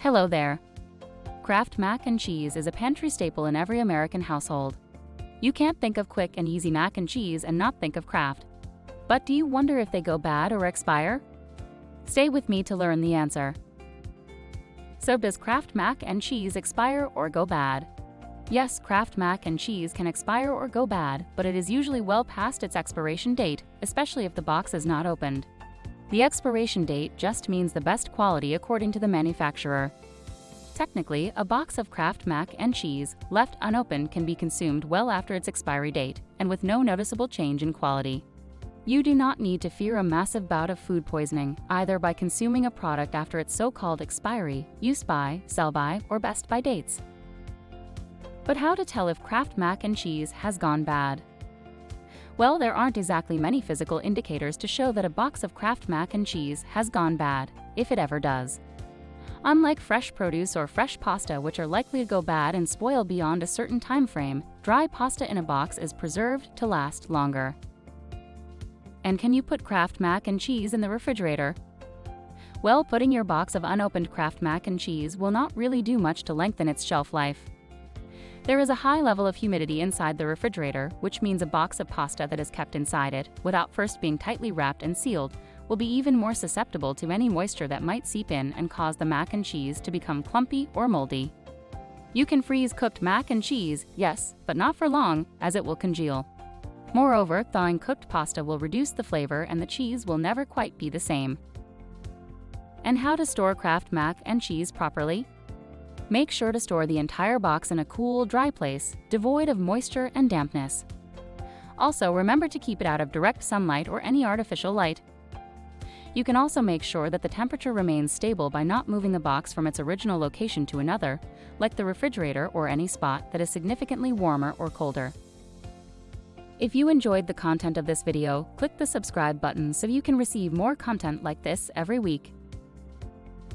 Hello there. Kraft mac and cheese is a pantry staple in every American household. You can't think of quick and easy mac and cheese and not think of Kraft. But do you wonder if they go bad or expire? Stay with me to learn the answer. So does Kraft mac and cheese expire or go bad? Yes, Kraft mac and cheese can expire or go bad, but it is usually well past its expiration date, especially if the box is not opened. The expiration date just means the best quality according to the manufacturer. Technically, a box of Kraft mac and cheese left unopened can be consumed well after its expiry date and with no noticeable change in quality. You do not need to fear a massive bout of food poisoning, either by consuming a product after its so-called expiry, use by, sell by, or best by dates. But how to tell if Kraft mac and cheese has gone bad? Well, there aren't exactly many physical indicators to show that a box of Kraft mac and cheese has gone bad, if it ever does. Unlike fresh produce or fresh pasta, which are likely to go bad and spoil beyond a certain time frame, dry pasta in a box is preserved to last longer. And can you put Kraft mac and cheese in the refrigerator? Well, putting your box of unopened Kraft mac and cheese will not really do much to lengthen its shelf life. There is a high level of humidity inside the refrigerator, which means a box of pasta that is kept inside it, without first being tightly wrapped and sealed, will be even more susceptible to any moisture that might seep in and cause the mac and cheese to become clumpy or moldy. You can freeze cooked mac and cheese, yes, but not for long, as it will congeal. Moreover, thawing cooked pasta will reduce the flavor and the cheese will never quite be the same. And how to store Kraft mac and cheese properly? Make sure to store the entire box in a cool, dry place, devoid of moisture and dampness. Also, remember to keep it out of direct sunlight or any artificial light. You can also make sure that the temperature remains stable by not moving the box from its original location to another, like the refrigerator or any spot that is significantly warmer or colder. If you enjoyed the content of this video, click the subscribe button so you can receive more content like this every week.